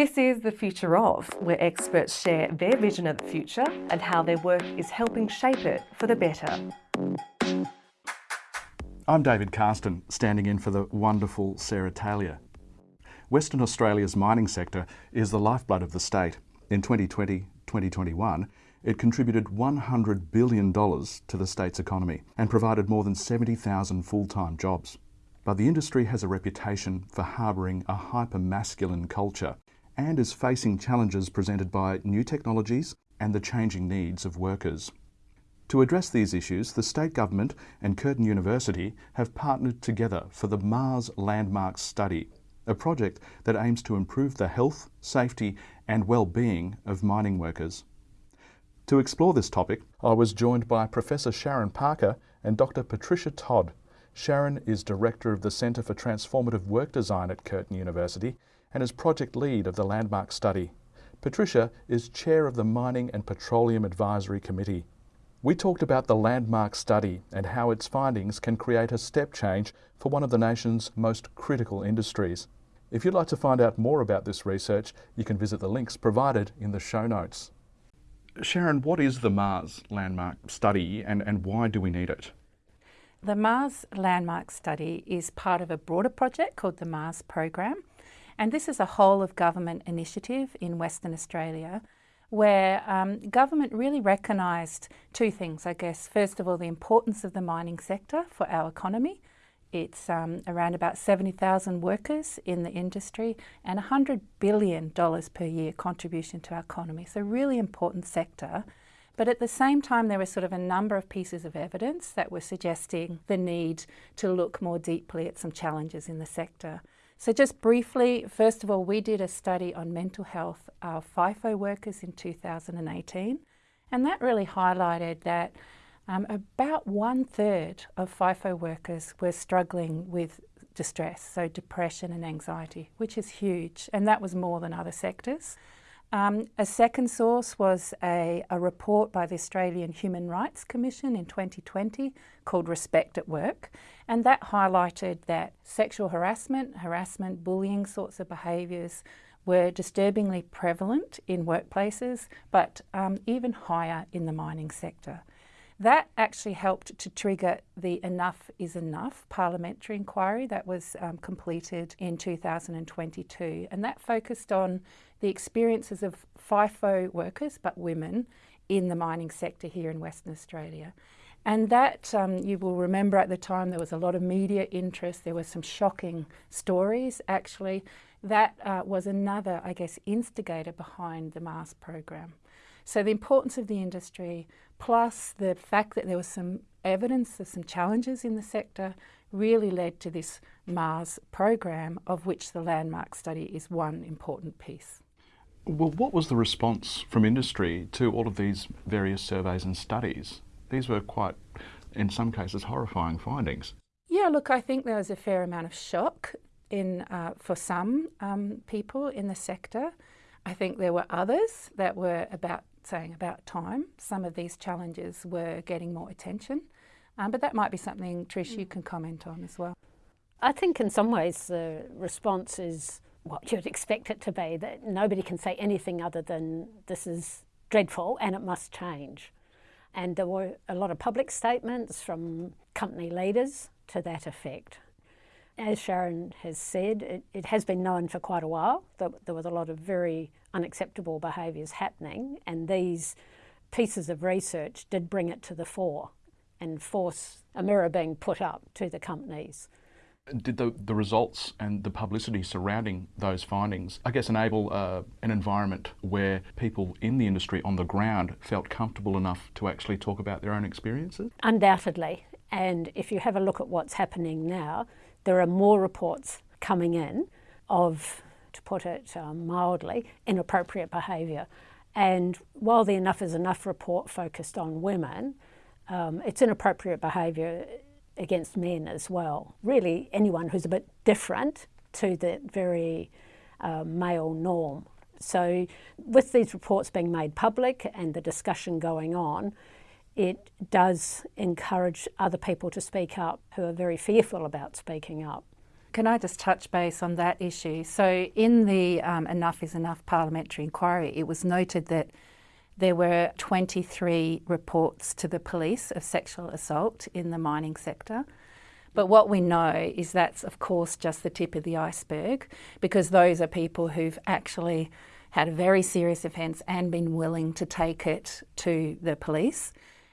This is The Future Of, where experts share their vision of the future and how their work is helping shape it for the better. I'm David Carston, standing in for the wonderful Sarah Taylor. Western Australia's mining sector is the lifeblood of the state. In 2020-2021, it contributed $100 billion to the state's economy and provided more than 70,000 full-time jobs. But the industry has a reputation for harbouring a hyper-masculine culture and is facing challenges presented by new technologies and the changing needs of workers. To address these issues, the state government and Curtin University have partnered together for the Mars Landmarks Study, a project that aims to improve the health, safety and well-being of mining workers. To explore this topic, I was joined by Professor Sharon Parker and Dr Patricia Todd. Sharon is Director of the Centre for Transformative Work Design at Curtin University and is project lead of the Landmark study. Patricia is chair of the Mining and Petroleum Advisory Committee. We talked about the Landmark study and how its findings can create a step change for one of the nation's most critical industries. If you'd like to find out more about this research, you can visit the links provided in the show notes. Sharon, what is the Mars Landmark study and, and why do we need it? The Mars Landmark study is part of a broader project called the Mars Program and this is a whole of government initiative in Western Australia where um, government really recognised two things, I guess. First of all, the importance of the mining sector for our economy. It's um, around about 70,000 workers in the industry and $100 billion per year contribution to our economy. So really important sector. But at the same time, there were sort of a number of pieces of evidence that were suggesting the need to look more deeply at some challenges in the sector. So just briefly, first of all, we did a study on mental health of FIFO workers in 2018, and that really highlighted that um, about one third of FIFO workers were struggling with distress, so depression and anxiety, which is huge, and that was more than other sectors. Um, a second source was a, a, report by the Australian Human Rights Commission in 2020 called Respect at Work, and that highlighted that sexual harassment, harassment, bullying sorts of behaviours were disturbingly prevalent in workplaces, but um, even higher in the mining sector. That actually helped to trigger the Enough is Enough parliamentary inquiry that was um, completed in 2022, and that focused on the experiences of FIFO workers, but women, in the mining sector here in Western Australia. And that, um, you will remember at the time, there was a lot of media interest. There were some shocking stories, actually. That uh, was another, I guess, instigator behind the Mars program. So the importance of the industry, plus the fact that there was some evidence of some challenges in the sector, really led to this Mars program, of which the landmark study is one important piece. Well, what was the response from industry to all of these various surveys and studies? These were quite, in some cases, horrifying findings. Yeah, look, I think there was a fair amount of shock in uh, for some um, people in the sector. I think there were others that were about saying about time. Some of these challenges were getting more attention, um, but that might be something, Trish, you can comment on as well. I think in some ways the response is what you'd expect it to be, that nobody can say anything other than this is dreadful and it must change. And there were a lot of public statements from company leaders to that effect. As Sharon has said, it, it has been known for quite a while that there was a lot of very unacceptable behaviours happening and these pieces of research did bring it to the fore and force a mirror being put up to the companies did the, the results and the publicity surrounding those findings, I guess, enable uh, an environment where people in the industry on the ground felt comfortable enough to actually talk about their own experiences? Undoubtedly. And if you have a look at what's happening now, there are more reports coming in of, to put it um, mildly, inappropriate behaviour. And while the Enough is Enough report focused on women, um, it's inappropriate behaviour against men as well. Really, anyone who's a bit different to the very uh, male norm. So, with these reports being made public and the discussion going on, it does encourage other people to speak up who are very fearful about speaking up. Can I just touch base on that issue? So, in the um, Enough is Enough parliamentary inquiry, it was noted that there were 23 reports to the police of sexual assault in the mining sector. But what we know is that's, of course, just the tip of the iceberg because those are people who've actually had a very serious offence and been willing to take it to the police.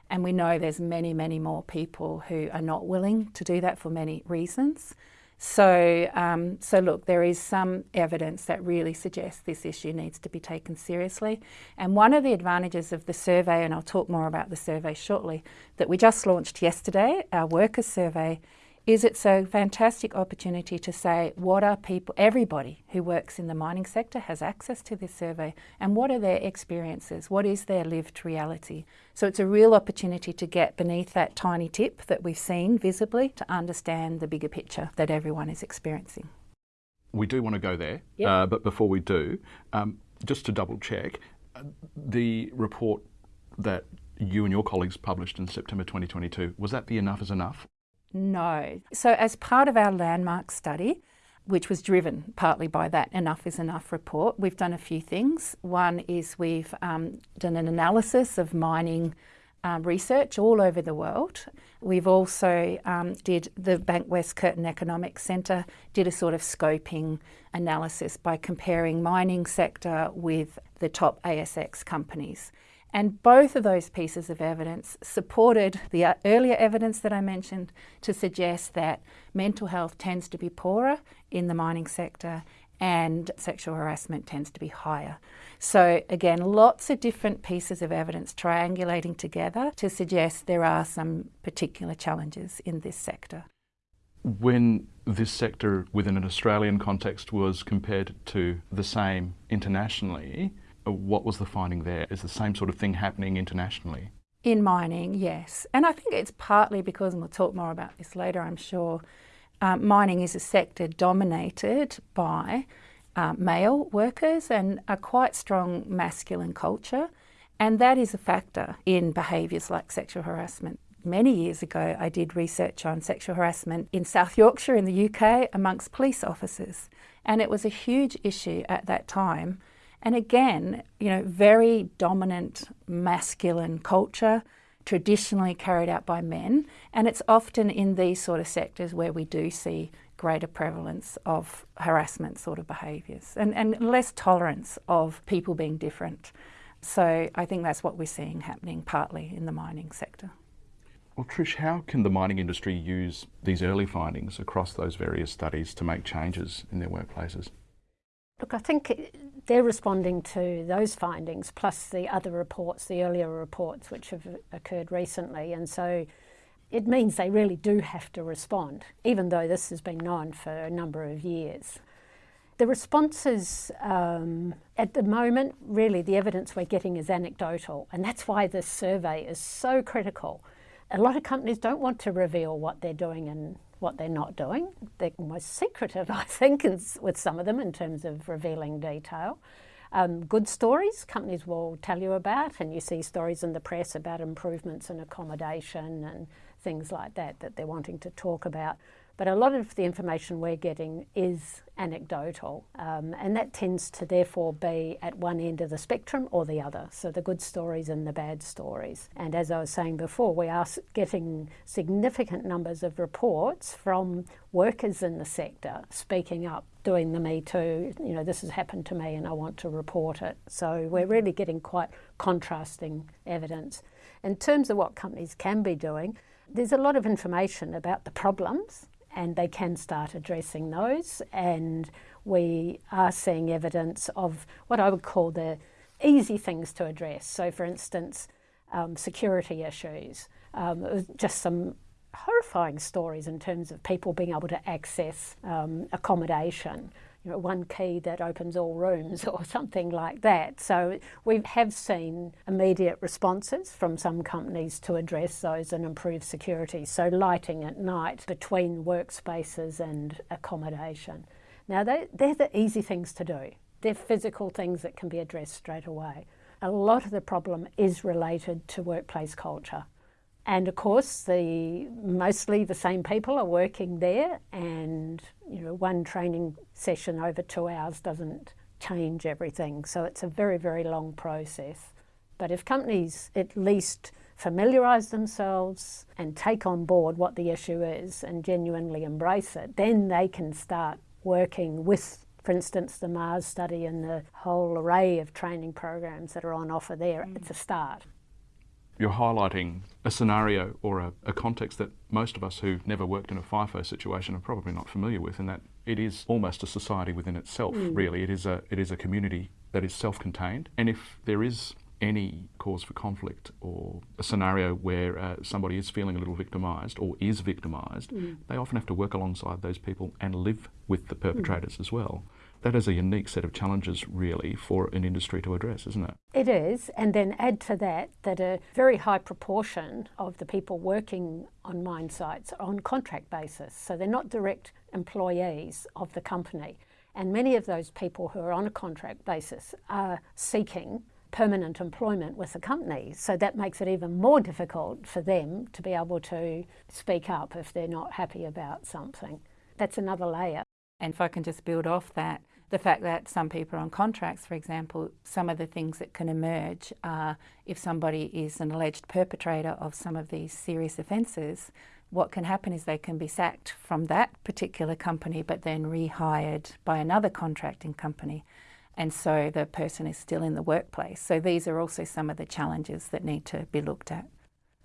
And we know there's many, many more people who are not willing to do that for many reasons. So, um, so look, there is some evidence that really suggests this issue needs to be taken seriously. And one of the advantages of the survey, and I'll talk more about the survey shortly, that we just launched yesterday, our workers survey, is it's a fantastic opportunity to say what are people, everybody who works in the mining sector has access to this survey and what are their experiences, what is their lived reality. So it's a real opportunity to get beneath that tiny tip that we've seen visibly to understand the bigger picture that everyone is experiencing. We do want to go there, yep. uh, but before we do, um, just to double check, uh, the report that you and your colleagues published in September 2022, was that the Enough is Enough? No. So, as part of our landmark study, which was driven partly by that Enough is Enough report, we've done a few things. One is we've um, done an analysis of mining um, research all over the world. We've also um, did the Bankwest Curtin Economic Centre did a sort of scoping analysis by comparing mining sector with the top ASX companies. And both of those pieces of evidence supported the uh, earlier evidence that I mentioned to suggest that mental health tends to be poorer in the mining sector and sexual harassment tends to be higher. So, again, lots of different pieces of evidence triangulating together to suggest there are some particular challenges in this sector. When this sector within an Australian context was compared to the same internationally, what was the finding there? Is the same sort of thing happening internationally? In mining, yes. And I think it's partly because, and we'll talk more about this later, I'm sure, um, mining is a sector dominated by uh, male workers and a quite strong masculine culture. And that is a factor in behaviours like sexual harassment. Many years ago, I did research on sexual harassment in South Yorkshire in the UK amongst police officers. And it was a huge issue at that time and again, you know, very dominant masculine culture, traditionally carried out by men. And it's often in these sort of sectors where we do see greater prevalence of harassment sort of behaviours and, and less tolerance of people being different. So I think that's what we're seeing happening partly in the mining sector. Well, Trish, how can the mining industry use these early findings across those various studies to make changes in their workplaces? Look, I think they're responding to those findings plus the other reports, the earlier reports which have occurred recently. And so it means they really do have to respond, even though this has been known for a number of years. The responses um, at the moment, really, the evidence we're getting is anecdotal, and that's why this survey is so critical. A lot of companies don't want to reveal what they're doing and what they're not doing. They're almost secretive, I think, with some of them in terms of revealing detail. Um, good stories companies will tell you about, and you see stories in the press about improvements in accommodation and things like that that they're wanting to talk about. But a lot of the information we're getting is anecdotal, um, and that tends to therefore be at one end of the spectrum or the other. So the good stories and the bad stories. And as I was saying before, we are getting significant numbers of reports from workers in the sector speaking up, doing the Me Too, you know, this has happened to me and I want to report it. So we're really getting quite contrasting evidence. In terms of what companies can be doing, there's a lot of information about the problems and they can start addressing those. And we are seeing evidence of what I would call the easy things to address. So, for instance, um, security issues, um, just some horrifying stories in terms of people being able to access um, accommodation you know, one key that opens all rooms or something like that. So we have seen immediate responses from some companies to address those and improve security. So lighting at night between workspaces and accommodation. Now they, they're the easy things to do. They're physical things that can be addressed straight away. A lot of the problem is related to workplace culture And of course, the mostly the same people are working there, and you know, one training session over two hours doesn't change everything. So it's a very, very long process. But if companies at least familiarise themselves and take on board what the issue is and genuinely embrace it, then they can start working with, for instance, the Mars study and the whole array of training programs that are on offer there. Mm. It's a start. You're highlighting a scenario or a, a, context that most of us who've never worked in a FIFO situation are probably not familiar with, in that it is almost a society within itself, mm. really. It is, a, it is a community that is self contained. And if there is any cause for conflict or a scenario where uh, somebody is feeling a little victimised or is victimised, mm. they often have to work alongside those people and live with the perpetrators mm. as well. That is a unique set of challenges, really, for an industry to address, isn't it? It is, and then add to that that a very high proportion of the people working on mine sites are on contract basis, so they're not direct employees of the company. And many of those people who are on a contract basis are seeking permanent employment with the company. So that makes it even more difficult for them to be able to speak up if they're not happy about something. That's another layer. And if I can just build off that, the fact that some people are on contracts, for example, some of the things that can emerge are if somebody is an alleged perpetrator of some of these serious offences, what can happen is they can be sacked from that particular company but then rehired by another contracting company and so the person is still in the workplace. So these are also some of the challenges that need to be looked at.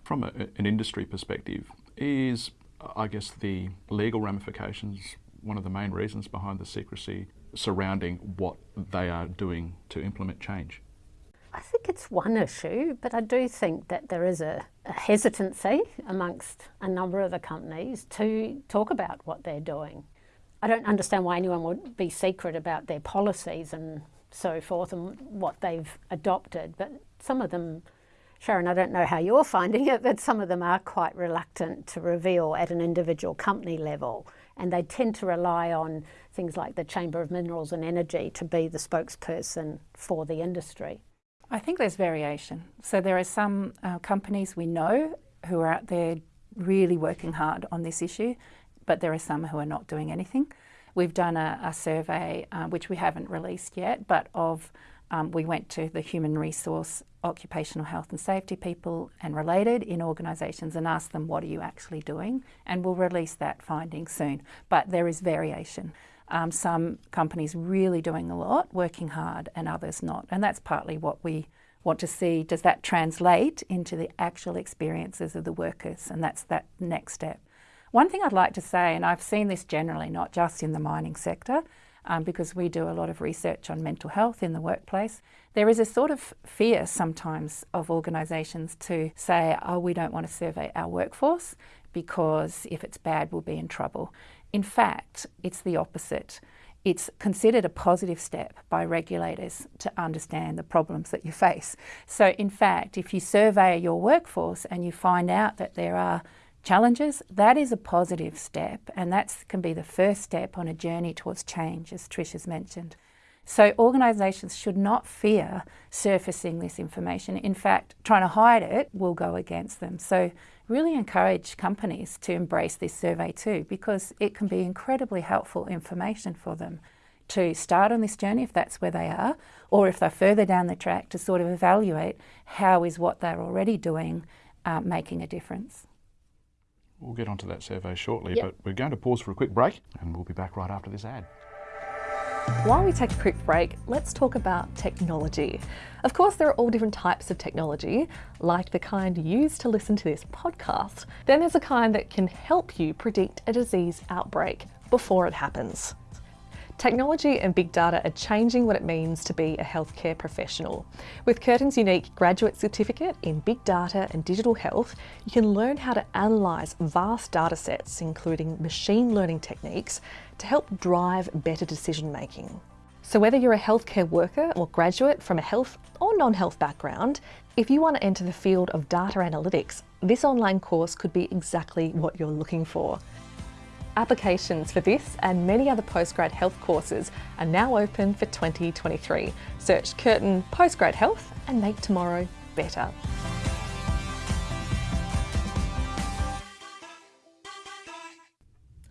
From a, an industry perspective, is I guess the legal ramifications one of the main reasons behind the secrecy surrounding what they are doing to implement change? I think it's one issue, but I do think that there is a, a, hesitancy amongst a number of the companies to talk about what they're doing. I don't understand why anyone would be secret about their policies and so forth and what they've adopted, but some of them, Sharon, I don't know how you're finding it, but some of them are quite reluctant to reveal at an individual company level. And they tend to rely on things like the Chamber of Minerals and Energy to be the spokesperson for the industry. I think there's variation. So there are some uh, companies we know who are out there really working hard on this issue but there are some who are not doing anything. We've done a, a survey, uh, which we haven't released yet, but of um, we went to the human resource, occupational health and safety people and related in organisations and asked them, what are you actually doing? And we'll release that finding soon. But there is variation. Um, some companies really doing a lot, working hard, and others not. And that's partly what we want to see. Does that translate into the actual experiences of the workers? And that's that next step. One thing I'd like to say, and I've seen this generally, not just in the mining sector, um, because we do a lot of research on mental health in the workplace, there is a sort of fear sometimes of organisations to say, oh, we don't want to survey our workforce because if it's bad, we'll be in trouble. In fact, it's the opposite. It's considered a positive step by regulators to understand the problems that you face. So, in fact, if you survey your workforce and you find out that there are challenges, that is a positive step, and that can be the first step on a journey towards change, as Trish has mentioned. So organisations should not fear surfacing this information. In fact, trying to hide it will go against them. So really encourage companies to embrace this survey too, because it can be incredibly helpful information for them to start on this journey if that's where they are, or if they're further down the track to sort of evaluate how is what they're already doing uh, making a difference. We'll get onto that survey shortly, yep. but we're going to pause for a quick break and we'll be back right after this ad. While we take a quick break, let's talk about technology. Of course, there are all different types of technology, like the kind used to listen to this podcast. Then there's a kind that can help you predict a disease outbreak before it happens. Technology and big data are changing what it means to be a healthcare professional. With Curtin's unique graduate certificate in big data and digital health, you can learn how to analyse vast data sets, including machine learning techniques, to help drive better decision making. So whether you're a healthcare worker or graduate from a health or non-health background, if you want to enter the field of data analytics, this online course could be exactly what you're looking for. Applications for this and many other postgrad health courses are now open for 2023. Search Curtin Postgrad Health and make tomorrow better.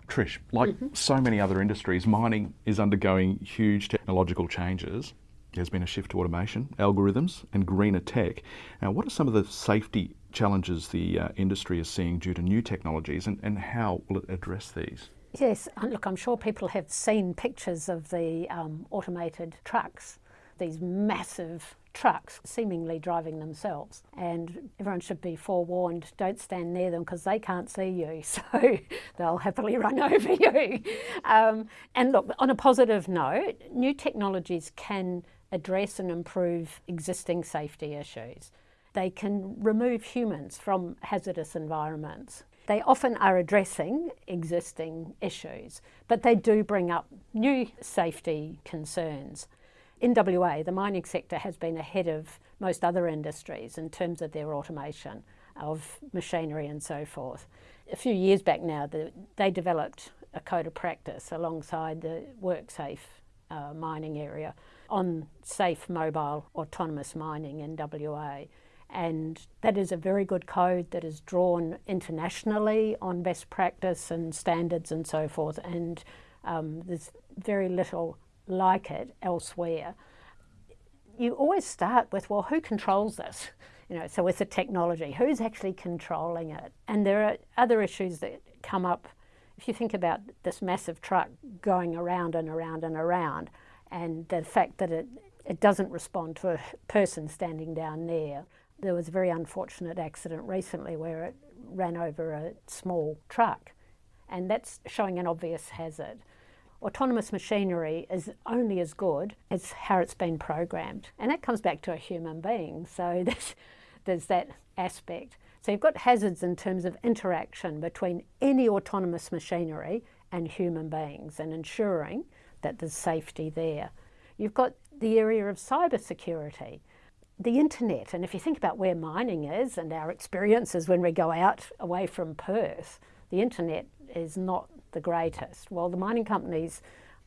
Trish, like mm -hmm. so many other industries, mining is undergoing huge technological changes. There's been a shift to automation, algorithms, and greener tech. Now, what are some of the safety challenges the uh, industry is seeing due to new technologies, and, and how will it address these? Yes, look, I'm sure people have seen pictures of the um, automated trucks, these massive trucks seemingly driving themselves. And everyone should be forewarned don't stand near them because they can't see you, so they'll happily run over you. Um, and look, on a positive note, new technologies can address and improve existing safety issues. They can remove humans from hazardous environments. They often are addressing existing issues, but they do bring up new safety concerns. In WA, the mining sector has been ahead of most other industries in terms of their automation of machinery and so forth. A few years back now, the, they developed a code of practice alongside the WorkSafe uh, mining area on safe mobile autonomous mining in WA. And that is a very good code that is drawn internationally on best practice and standards and so forth. And um, there's very little like it elsewhere, you always start with, well, who controls this? You know, so with the technology, who's actually controlling it? And there are other issues that come up. If you think about this massive truck going around and around and around, and the fact that it, it doesn't respond to a person standing down there. There was a very unfortunate accident recently where it ran over a small truck, and that's showing an obvious hazard autonomous machinery is only as good as how it's been programmed. And that comes back to a human being. So there's, there's that aspect. So you've got hazards in terms of interaction between any autonomous machinery and human beings and ensuring that there's safety there. You've got the area of cybersecurity, the internet, and if you think about where mining is and our experiences when we go out away from Perth, the internet is not the greatest. Well, the mining companies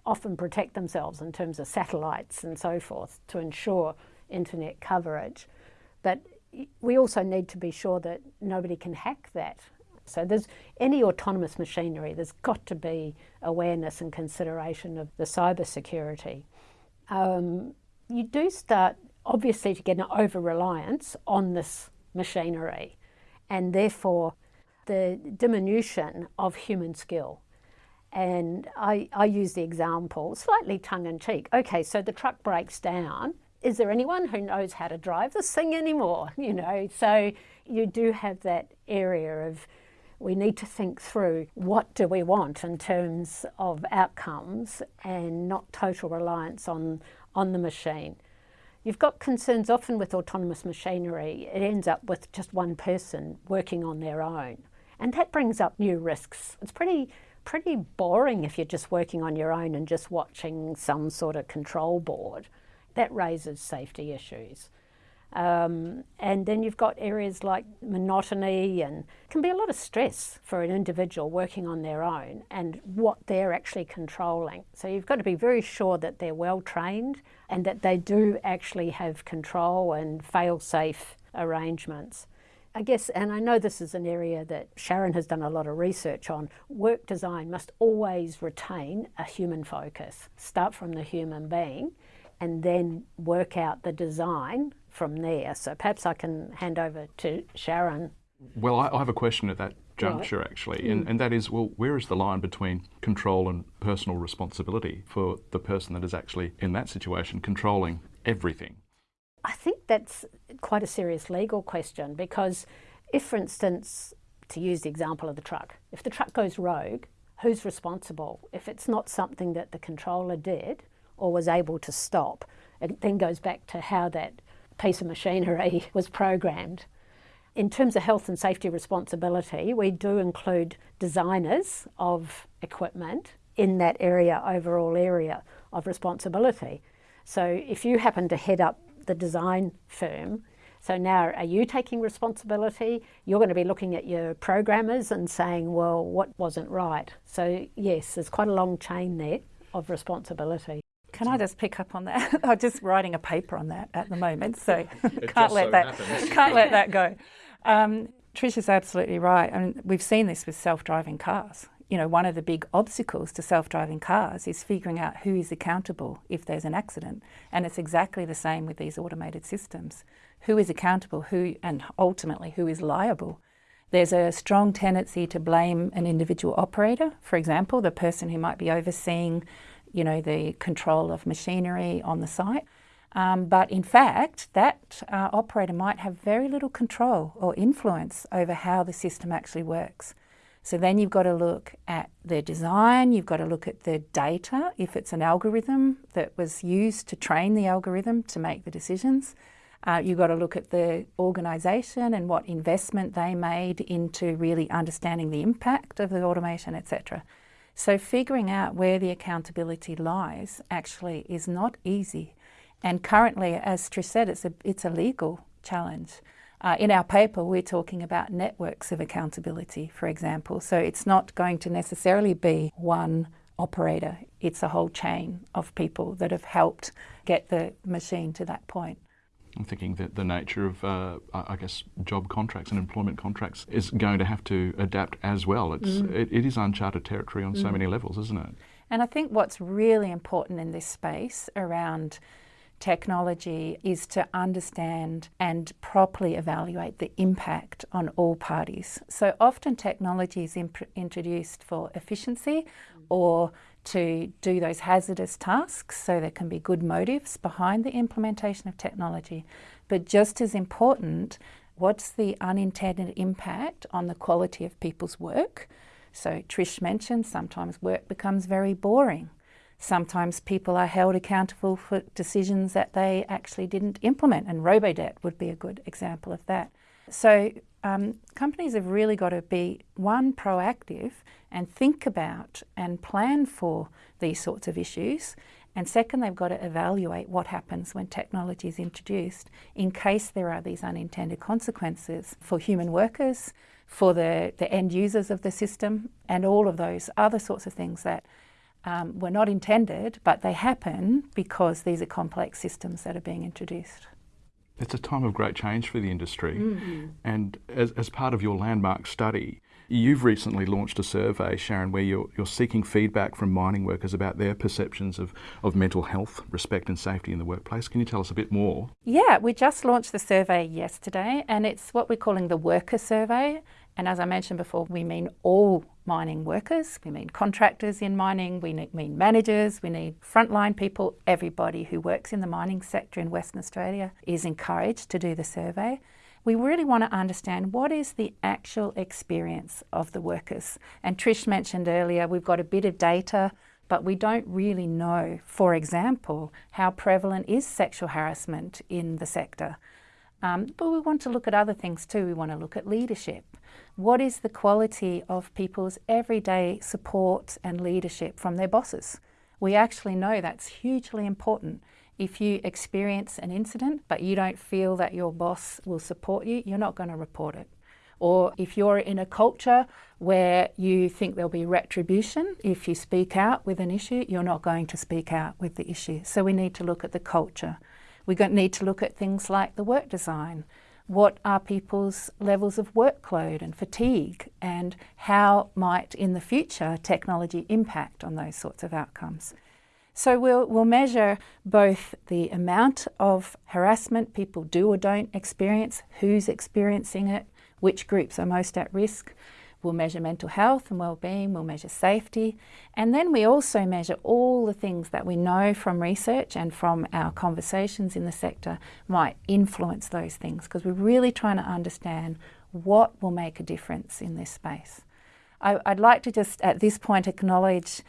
often protect themselves in terms of satellites and so forth to ensure internet coverage. But we also need to be sure that nobody can hack that. So there's any autonomous machinery, there's got to be awareness and consideration of the cyber security. Um, you do start obviously to get an over reliance on this machinery and therefore the diminution of human skill. And I, I use the example, slightly tongue in cheek. Okay, so the truck breaks down. Is there anyone who knows how to drive this thing anymore? You know, so you do have that area of we need to think through what do we want in terms of outcomes and not total reliance on, on the machine. You've got concerns often with autonomous machinery, it ends up with just one person working on their own. And that brings up new risks. It's pretty pretty boring if you're just working on your own and just watching some sort of control board. That raises safety issues. Um, and then you've got areas like monotony and can be a lot of stress for an individual working on their own and what they're actually controlling. So you've got to be very sure that they're well trained and that they do actually have control and fail safe arrangements. I guess, and I know this is an area that Sharon has done a lot of research on, work design must always retain a human focus. Start from the human being and then work out the design from there. So perhaps I can hand over to Sharon. Well, I, have a question at that juncture right. actually, mm. and, and that is well, where is the line between control and personal responsibility for the person that is actually in that situation controlling everything? I think that's quite a serious legal question because if, for instance, to use the example of the truck, if the truck goes rogue, who's responsible? If it's not something that the controller did or was able to stop, it then goes back to how that piece of machinery was programmed. In terms of health and safety responsibility, we do include designers of equipment in that area, overall area of responsibility. So if you happen to head up the design firm. So now are you taking responsibility? You're going to be looking at your programmers and saying, well, what wasn't right? So yes, there's quite a long chain there of responsibility. Can I just pick up on that? I'm just writing a paper on that at the moment, so can't let so that can't let that go. Um, Trish is absolutely right. I mean, we've seen this with self-driving cars. you know, one of the big obstacles to self-driving cars is figuring out who is accountable if there's an accident. And it's exactly the same with these automated systems. Who is accountable, who and ultimately who is liable? There's a strong tendency to blame an individual operator, for example, the person who might be overseeing, you know, the control of machinery on the site. Um, but in fact, that uh, operator might have very little control or influence over how the system actually works. So then you've got to look at the design, you've got to look at the data, if it's an algorithm that was used to train the algorithm to make the decisions. Uh, you've got to look at the organisation and what investment they made into really understanding the impact of the automation, etc. So figuring out where the accountability lies actually is not easy. And currently, as Trish said, it's a, it's a legal challenge. Uh, in our paper, we're talking about networks of accountability, for example. So it's not going to necessarily be one operator, it's a whole chain of people that have helped get the machine to that point. I'm thinking that the nature of, uh, I guess, job contracts and employment contracts is going to have to adapt as well. It's, mm. it, it is uncharted territory on mm. so many levels, isn't it? And I think what's really important in this space around technology is to understand and properly evaluate the impact on all parties. So often technology is introduced for efficiency or to do those hazardous tasks, so there can be good motives behind the implementation of technology. But just as important, what's the unintended impact on the quality of people's work? So Trish mentioned sometimes work becomes very boring. Sometimes people are held accountable for decisions that they actually didn't implement, and Robodebt would be a good example of that. So um, companies have really got to be, one, proactive and think about and plan for these sorts of issues. And second, they've got to evaluate what happens when technology is introduced in case there are these unintended consequences for human workers, for the, the end users of the system, and all of those other sorts of things that um, were not intended, but they happen because these are complex systems that are being introduced. It's a time of great change for the industry. Mm-hmm. And as, as part of your landmark study, you've recently launched a survey, Sharon, where you're, you're seeking feedback from mining workers about their perceptions of, of mental health, respect, and safety in the workplace. Can you tell us a bit more? Yeah, we just launched the survey yesterday, and it's what we're calling the worker survey. And as I mentioned before, we mean all mining workers, we mean contractors in mining, we mean managers, we need frontline people. Everybody who works in the mining sector in Western Australia is encouraged to do the survey. We really want to understand what is the actual experience of the workers. And Trish mentioned earlier, we've got a bit of data, but we don't really know, for example, how prevalent is sexual harassment in the sector. Um, but we want to look at other things too. We want to look at leadership. What is the quality of people's everyday support and leadership from their bosses? We actually know that's hugely important. If you experience an incident but you don't feel that your boss will support you, you're not going to report it. Or if you're in a culture where you think there'll be retribution if you speak out with an issue, you're not going to speak out with the issue. So we need to look at the culture. We need to look at things like the work design what are people's levels of workload and fatigue, and how might in the future technology impact on those sorts of outcomes. So we'll, we'll measure both the amount of harassment people do or don't experience, who's experiencing it, which groups are most at risk, We'll measure mental health and well-being, we'll measure safety, and then we also measure all the things that we know from research and from our conversations in the sector might influence those things because we're really trying to understand what will make a difference in this space. I, would like to just at this point acknowledge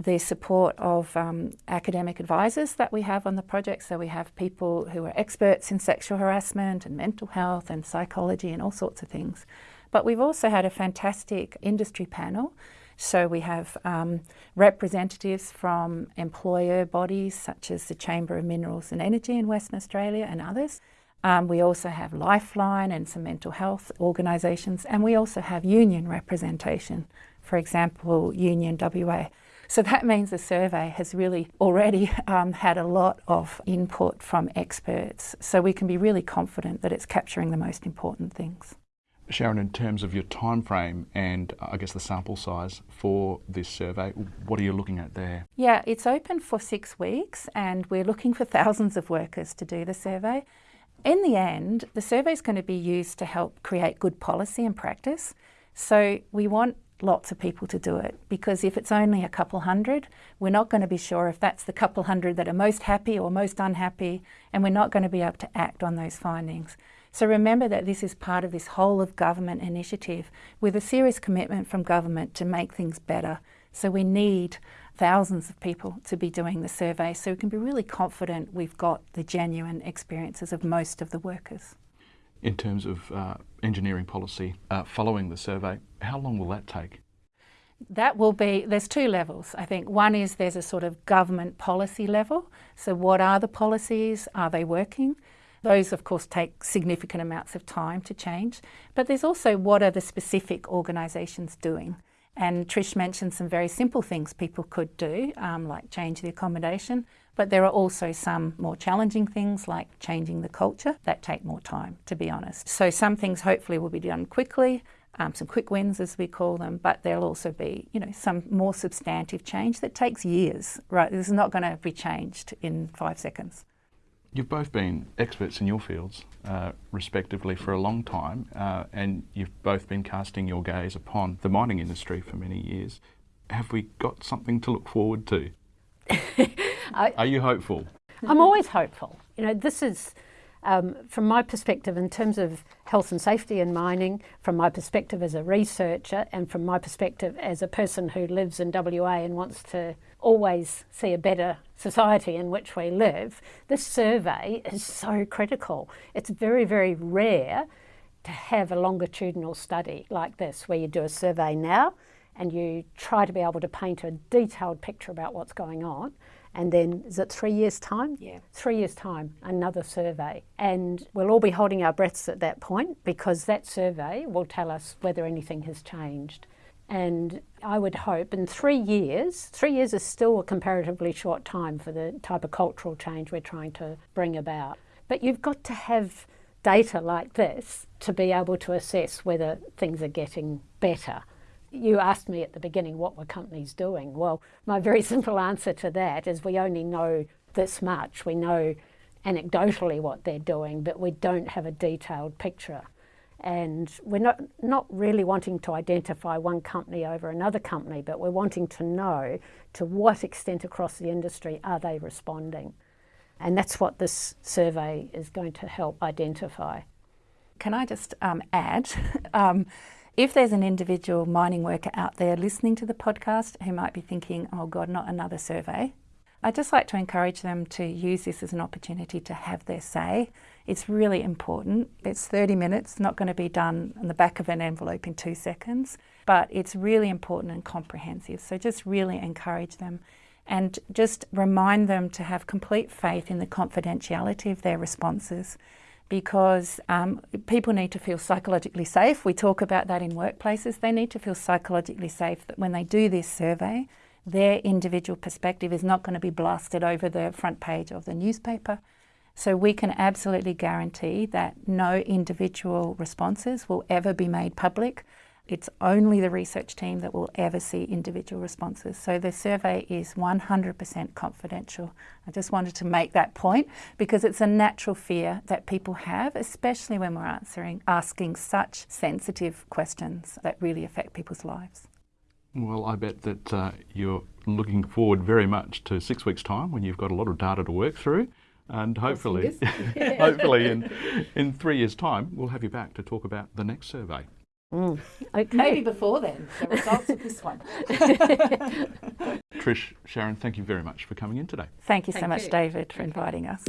the support of um, academic advisors that we have on the project. So we have people who are experts in sexual harassment and mental health and psychology and all sorts of things. But we've also had a fantastic industry panel. So we have um, representatives from employer bodies such as the Chamber of Minerals and Energy in Western Australia and others. Um, we also have Lifeline and some mental health organisations, and we also have union representation, for example, Union WA. So that means the survey has really already um, had a lot of input from experts, so we can be really confident that it's capturing the most important things. Sharon, in terms of your time frame and uh, I guess the sample size for this survey, what are you looking at there? Yeah, it's open for six weeks and we're looking for thousands of workers to do the survey. In the end, the survey is going to be used to help create good policy and practice. So we want lots of people to do it because if it's only a couple hundred, we're not going to be sure if that's the couple hundred that are most happy or most unhappy, and we're not going to be able to act on those findings. So remember that this is part of this whole of government initiative with a serious commitment from government to make things better. So we need thousands of people to be doing the survey so we can be really confident we've got the genuine experiences of most of the workers. In terms of uh, engineering policy uh, following the survey, how long will that take? That will be, there's two levels. I think one is there's a sort of government policy level. So, what are the policies? Are they working? Those, of course, take significant amounts of time to change. But there's also what are the specific organisations doing? And Trish mentioned some very simple things people could do, um, like change the accommodation. But there are also some more challenging things, like changing the culture, that take more time, to be honest. So some things hopefully will be done quickly, um, some quick wins as we call them, but there'll also be, you know, some more substantive change that takes years, right? This is not going to be changed in five seconds. You've both been experts in your fields, uh, respectively, for a long time, uh, and you've both been casting your gaze upon the mining industry for many years. Have we got something to look forward to? I, Are you hopeful? I'm always hopeful. You know, this is, um, from my perspective, in terms of health and safety in mining, from my perspective as a researcher, and from my perspective as a person who lives in WA and wants to always see a better society in which we live, this survey is so critical. It's very, very rare to have a longitudinal study like this, where you do a survey now and you try to be able to paint a detailed picture about what's going on. And then, is it three years' time? Yeah. Three years' time, another survey. And we'll all be holding our breaths at that point because that survey will tell us whether anything has changed. And I would hope in three years, three years is still a comparatively short time for the type of cultural change we're trying to bring about. But you've got to have data like this to be able to assess whether things are getting better. You asked me at the beginning what were companies doing. Well, my very simple answer to that is we only know this much. We know anecdotally what they're doing, but we don't have a detailed picture and we're not, not really wanting to identify one company over another company, but we're wanting to know to what extent across the industry are they responding. And that's what this survey is going to help identify. Can I just um, add? um, if there's an individual mining worker out there listening to the podcast who might be thinking, oh God, not another survey, I'd just like to encourage them to use this as an opportunity to have their say it's really important. It's 30 minutes, not going to be done on the back of an envelope in two seconds, but it's really important and comprehensive. So just really encourage them and just remind them to have complete faith in the confidentiality of their responses because um, people need to feel psychologically safe. We talk about that in workplaces. They need to feel psychologically safe that when they do this survey, their individual perspective is not going to be blasted over the front page of the newspaper so we can absolutely guarantee that no individual responses will ever be made public. It's only the research team that will ever see individual responses. So the survey is 100% confidential. I just wanted to make that point because it's a natural fear that people have, especially when we're answering, asking such sensitive questions that really affect people's lives. Well, I bet that uh, you're looking forward very much to six weeks' time when you've got a lot of data to work through and hopefully, hopefully in, in three years' time, we'll have you back to talk about the next survey. Mm. Okay. Maybe before then, the results of this one. Trish, Sharon, thank you very much for coming in today. Thank you so thank much, you. David, for inviting us.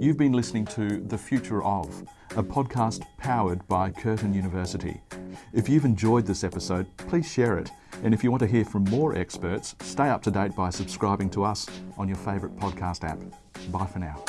You've been listening to The Future of, a podcast powered by Curtin University. If you've enjoyed this episode, please share it. And if you want to hear from more experts, stay up to date by subscribing to us on your favourite podcast app. Bye for now.